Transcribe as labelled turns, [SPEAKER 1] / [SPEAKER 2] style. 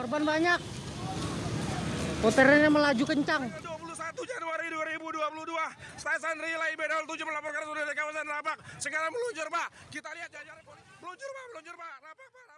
[SPEAKER 1] Korban banyak. motornya melaju kencang.
[SPEAKER 2] 21 Januari 2022 Stasiun Relay Bedol 7 melaporkan sudah dari kawasan Rabak Sekarang meluncur Pak. Kita lihat jajaran polisi. Meluncur Pak, meluncur Pak. Rabak Pak.